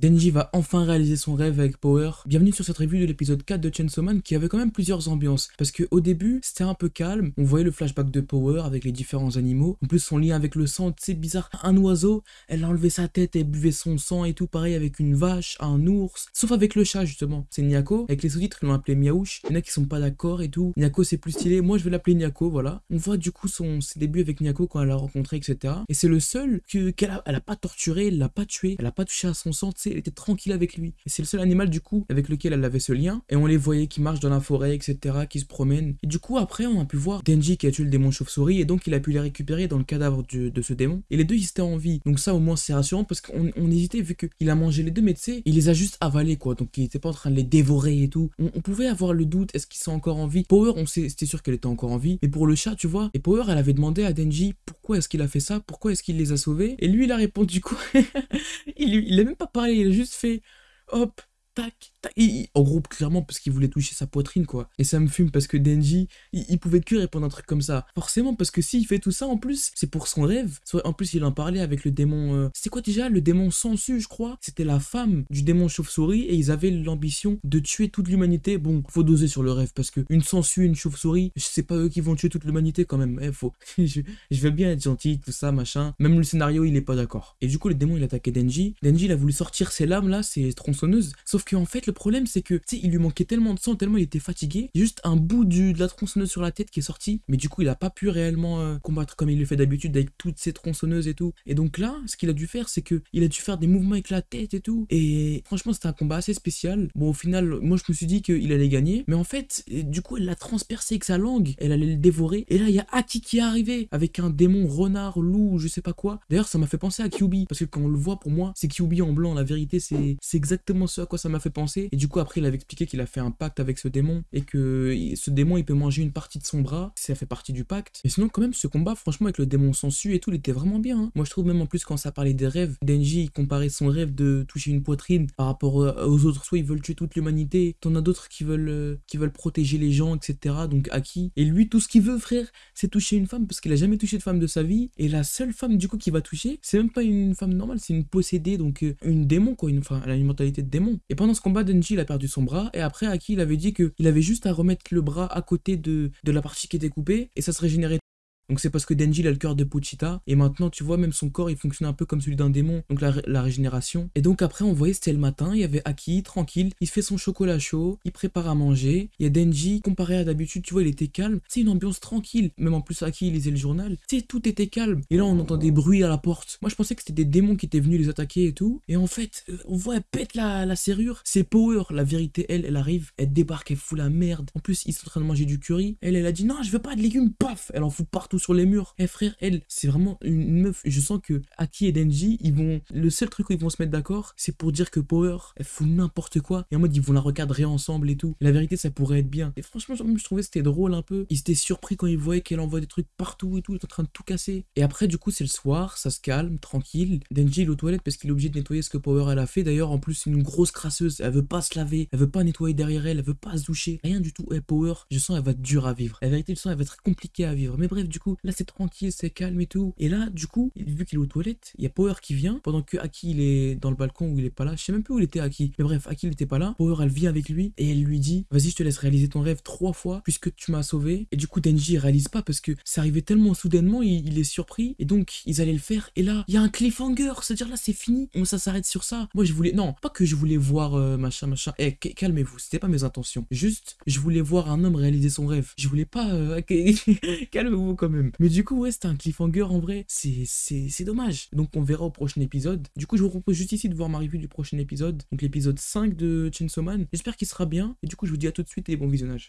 Denji va enfin réaliser son rêve avec Power. Bienvenue sur cette review de l'épisode 4 de Chainsaw Man qui avait quand même plusieurs ambiances. Parce que au début, c'était un peu calme. On voyait le flashback de Power avec les différents animaux. En plus, son lien avec le sang, c'est bizarre. Un oiseau, elle a enlevé sa tête, elle buvait son sang et tout. Pareil avec une vache, un ours. Sauf avec le chat, justement. C'est Nyako. Avec les sous-titres, ils l'ont appelé Miaouche. Il y en a qui sont pas d'accord et tout. Nyako, c'est plus stylé. Moi, je vais l'appeler Nyako, voilà. On voit du coup son, ses débuts avec Nyako quand elle l'a rencontré, etc. Et c'est le seul qu'elle elle a pas torturé, elle l'a pas tué, elle a pas touché à son sang, tu elle était tranquille avec lui. C'est le seul animal du coup avec lequel elle avait ce lien. Et on les voyait qui marchent dans la forêt, etc., qui se promènent. Et du coup, après, on a pu voir Denji qui a tué le démon chauve-souris et donc il a pu les récupérer dans le cadavre de, ce démon. Et les deux, ils étaient en vie. Donc ça, au moins, c'est rassurant parce qu'on hésitait vu qu'il a mangé les deux, mais tu sais, il les a juste avalés, quoi. Donc il était pas en train de les dévorer et tout. On, pouvait avoir le doute, est-ce qu'ils sont encore en vie? Power, on c'était sûr qu'elle était encore en vie. Mais pour le chat, tu vois, et Power, elle avait demandé à Denji pourquoi est-ce qu'il a fait ça, pourquoi est-ce qu'il les a sauvés? Et lui, il a répondu quoi il, il a même pas parlé, il a juste fait hop, tac, en gros, clairement, parce qu'il voulait toucher sa poitrine, quoi. Et ça me fume parce que Denji, il, pouvait que répondre un truc comme ça. Forcément, parce que s'il fait tout ça, en plus, c'est pour son rêve. En plus, il en parlait avec le démon... Euh, c'était quoi déjà? Le démon sensu, je crois. C'était la femme du démon chauve-souris et ils avaient l'ambition de tuer toute l'humanité. Bon, faut doser sur le rêve parce que une sangsue, une chauve-souris, c'est pas eux qui vont tuer toute l'humanité quand même. Eh, faut... je, veux bien être gentil, tout ça, machin. Même le scénario, il est pas d'accord. Et du coup, le démon, il attaquait Denji. Denji, il a voulu sortir ses lames là, ses tronçonneuses. Sauf qu'en fait, le problème, c'est que, tu sais, il lui manquait tellement de sang, tellement il était fatigué. Juste un bout du, de la tronçonneuse sur la tête qui est sorti. Mais du coup, il a pas pu réellement euh, combattre comme il le fait d'habitude avec toutes ses tronçonneuses et tout. Et donc là, ce qu'il a dû faire, c'est que il a dû faire des mouvements avec la tête et tout. Et franchement, c'était un combat assez spécial. Bon, au final, moi, je me suis dit qu'il allait gagner. Mais en fait, du coup, elle l'a transpercé avec sa langue. Elle allait le dévorer. Et là, il y a Aki qui est arrivé avec un démon renard, loup, je sais pas quoi. D'ailleurs, ça m'a fait penser à Kyubi. Parce que quand on le voit, pour moi, c'est Kyubi en blanc. La vérité, c'est exactement ce à quoi ça m'a fait penser. Et du coup, après, il avait expliqué qu'il a fait un pacte avec ce démon et que ce démon, il peut manger une partie de son bras. Ça fait partie du pacte. Et sinon, quand même, ce combat, franchement, avec le démon sensu et tout, il était vraiment bien. Hein. Moi, je trouve même en plus quand ça parlait des rêves, Denji, il comparait son rêve de toucher une poitrine par rapport aux autres. Soit ils veulent tuer toute l'humanité, t'en as d'autres qui veulent, euh, qui veulent protéger les gens, etc. Donc, Aki. Et lui, tout ce qu'il veut, frère, c'est toucher une femme parce qu'il a jamais touché de femme de sa vie. Et la seule femme, du coup, qui va toucher, c'est même pas une femme normale, c'est une possédée, donc euh, une démon, quoi. Une, enfin, elle a une mentalité de démon. Et pendant ce combat, Denji, il a perdu son bras. Et après, Aki, il avait dit qu'il avait juste à remettre le bras à côté de, de la partie qui était coupée et ça se régénérait donc c'est parce que Denji a le cœur de Pochita. Et maintenant, tu vois, même son corps, il fonctionne un peu comme celui d'un démon. Donc la, régénération. Et donc après, on voyait, c'était le matin. Il y avait Aki, tranquille. Il fait son chocolat chaud. Il prépare à manger. Il y a Denji, comparé à d'habitude, tu vois, il était calme. C'est une ambiance tranquille. Même en plus, Aki, il lisait le journal. Sais, tout était calme. Et là, on entend des bruits à la porte. Moi, je pensais que c'était des démons qui étaient venus les attaquer et tout. Et en fait, euh, on voit, elle pète la, la serrure. C'est Power. La vérité, elle, elle arrive. Elle débarque, elle fout la merde. En plus, ils sont en train de manger du curry. Elle, elle a dit, non, je veux pas de légumes. Paf Elle en fout partout sur les murs. Eh, frère, elle, c'est vraiment une meuf. Je sens que Aki et Denji, ils vont. Le seul truc où ils vont se mettre d'accord, c'est pour dire que Power, elle fout n'importe quoi. Et en mode, ils vont la recadrer ensemble et tout. la vérité, ça pourrait être bien. Et franchement, je trouvais c'était drôle un peu. Ils étaient surpris quand ils voyaient qu'elle envoie des trucs partout et tout. Elle est en train de tout casser. Et après, du coup, c'est le soir, ça se calme, tranquille. Denji, il est aux toilettes parce qu'il est obligé de nettoyer ce que Power elle a fait. D'ailleurs, en plus, c'est une grosse crasseuse. Elle veut pas se laver. Elle veut pas nettoyer derrière elle. Elle veut pas se doucher. Rien du tout. Et Power, je sens, elle va être dure à vivre. La vérité, je sens, elle va être compliquée à vivre. Mais bref, du coup, là, c'est tranquille, c'est calme et tout. Et là, du coup, vu qu'il est aux toilettes, il y a Power qui vient, pendant que Aki, il est dans le balcon où il est pas là. Je sais même plus où il était, Aki. Mais bref, Aki, il était pas là. Power, elle vient avec lui et elle lui dit Vas-y, je te laisse réaliser ton rêve trois fois puisque tu m'as sauvé. Et du coup, Denji, il réalise pas parce que ça arrivait tellement soudainement, il, est surpris. Et donc, ils allaient le faire. Et là, il y a un cliffhanger. C'est-à-dire là, c'est fini. Ça s'arrête sur ça. Moi, je voulais. Non, pas que je voulais voir euh, machin, machin. Eh, calmez-vous. C'était pas mes intentions. Juste, je voulais voir un homme réaliser son rêve. Je voulais pas. Euh, calmez-vous quand Mais du coup, ouais, c'était un cliffhanger en vrai. C'est dommage. Donc on verra au prochain épisode. Du coup, je vous propose juste ici de voir ma revue du prochain épisode, donc l'épisode 5 de Chainsaw Man. J'espère qu'il sera bien. Et du coup, je vous dis à tout de suite et bon visionnage.